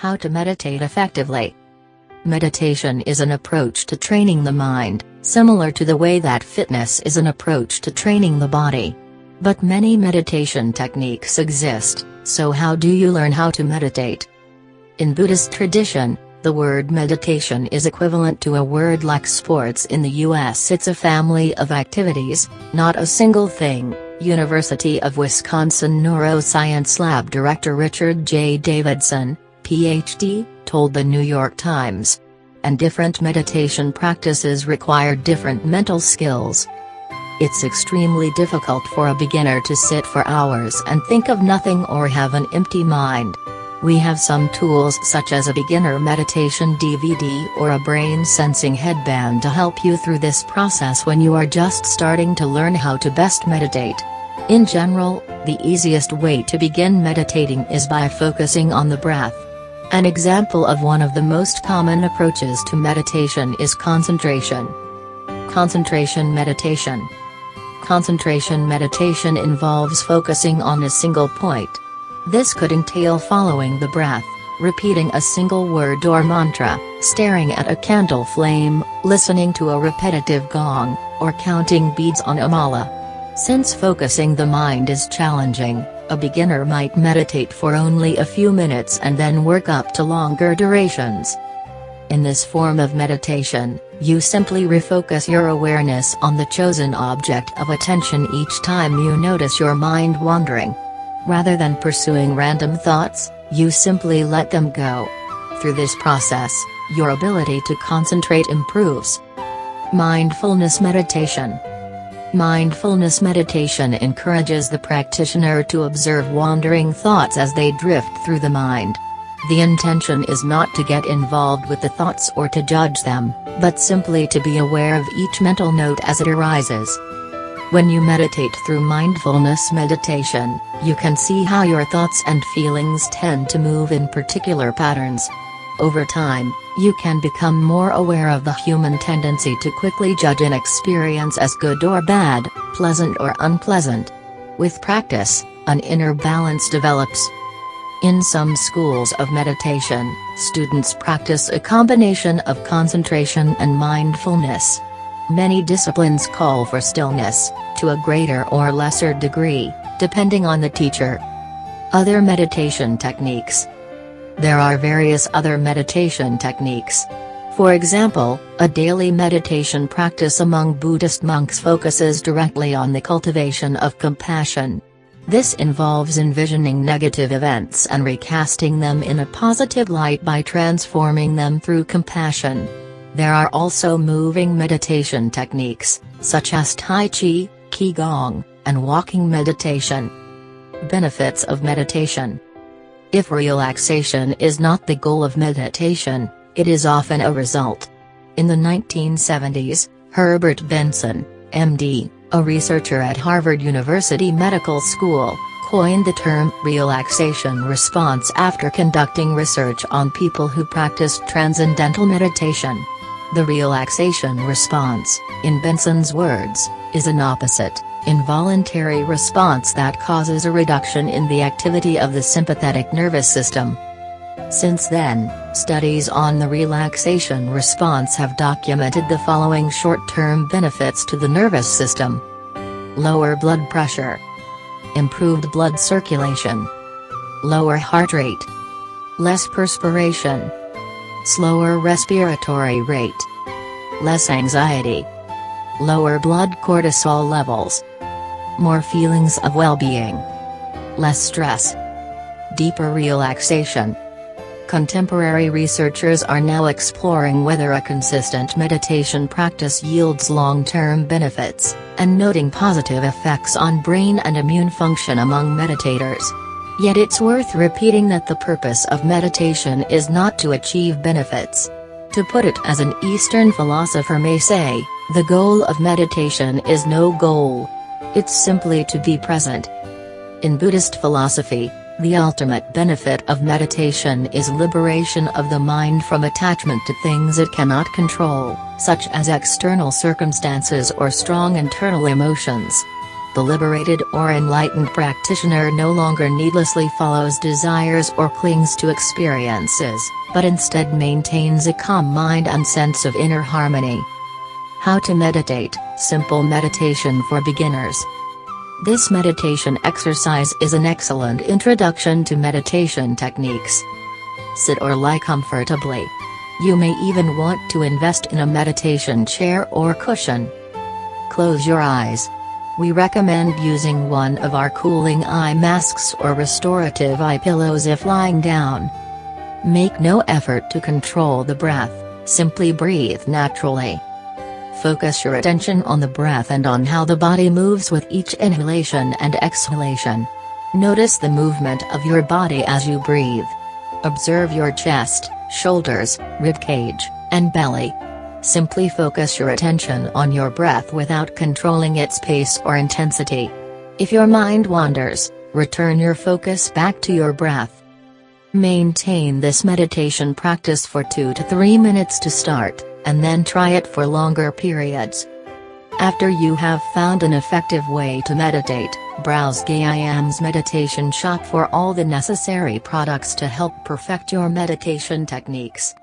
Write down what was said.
How to meditate effectively. Meditation is an approach to training the mind, similar to the way that fitness is an approach to training the body. But many meditation techniques exist, so how do you learn how to meditate? In Buddhist tradition, the word meditation is equivalent to a word like sports in the US. It's a family of activities, not a single thing, University of Wisconsin Neuroscience Lab Director Richard J. Davidson, PhD, told the New York Times. And different meditation practices require different mental skills. It's extremely difficult for a beginner to sit for hours and think of nothing or have an empty mind. We have some tools such as a beginner meditation DVD or a brain sensing headband to help you through this process when you are just starting to learn how to best meditate. In general, the easiest way to begin meditating is by focusing on the breath. An example of one of the most common approaches to meditation is concentration. Concentration meditation. Concentration meditation involves focusing on a single point. This could entail following the breath, repeating a single word or mantra, staring at a candle flame, listening to a repetitive gong, or counting beads on a mala. Since focusing the mind is challenging, a beginner might meditate for only a few minutes and then work up to longer durations. In this form of meditation, you simply refocus your awareness on the chosen object of attention each time you notice your mind wandering. Rather than pursuing random thoughts, you simply let them go. Through this process, your ability to concentrate improves. Mindfulness Meditation Mindfulness meditation encourages the practitioner to observe wandering thoughts as they drift through the mind. The intention is not to get involved with the thoughts or to judge them, but simply to be aware of each mental note as it arises. When you meditate through mindfulness meditation, you can see how your thoughts and feelings tend to move in particular patterns. Over time, you can become more aware of the human tendency to quickly judge an experience as good or bad, pleasant or unpleasant. With practice, an inner balance develops. In some schools of meditation, students practice a combination of concentration and mindfulness. Many disciplines call for stillness, to a greater or lesser degree, depending on the teacher. Other meditation techniques, there are various other meditation techniques. For example, a daily meditation practice among Buddhist monks focuses directly on the cultivation of compassion. This involves envisioning negative events and recasting them in a positive light by transforming them through compassion. There are also moving meditation techniques, such as Tai Chi, Qigong, and walking meditation. Benefits of meditation if relaxation is not the goal of meditation, it is often a result. In the 1970s, Herbert Benson, MD, a researcher at Harvard University Medical School, coined the term relaxation response after conducting research on people who practiced transcendental meditation. The relaxation response, in Benson's words, is an opposite involuntary response that causes a reduction in the activity of the sympathetic nervous system. Since then, studies on the relaxation response have documented the following short-term benefits to the nervous system. Lower blood pressure. Improved blood circulation. Lower heart rate. Less perspiration. Slower respiratory rate. Less anxiety. Lower blood cortisol levels more feelings of well-being. Less stress. Deeper relaxation. Contemporary researchers are now exploring whether a consistent meditation practice yields long-term benefits, and noting positive effects on brain and immune function among meditators. Yet it's worth repeating that the purpose of meditation is not to achieve benefits. To put it as an Eastern philosopher may say, the goal of meditation is no goal, it's simply to be present. In Buddhist philosophy, the ultimate benefit of meditation is liberation of the mind from attachment to things it cannot control, such as external circumstances or strong internal emotions. The liberated or enlightened practitioner no longer needlessly follows desires or clings to experiences, but instead maintains a calm mind and sense of inner harmony. How to meditate, simple meditation for beginners. This meditation exercise is an excellent introduction to meditation techniques. Sit or lie comfortably. You may even want to invest in a meditation chair or cushion. Close your eyes. We recommend using one of our cooling eye masks or restorative eye pillows if lying down. Make no effort to control the breath, simply breathe naturally. Focus your attention on the breath and on how the body moves with each inhalation and exhalation. Notice the movement of your body as you breathe. Observe your chest, shoulders, rib cage, and belly. Simply focus your attention on your breath without controlling its pace or intensity. If your mind wanders, return your focus back to your breath. Maintain this meditation practice for 2 to 3 minutes to start, and then try it for longer periods. After you have found an effective way to meditate, browse Gaiam's meditation shop for all the necessary products to help perfect your meditation techniques.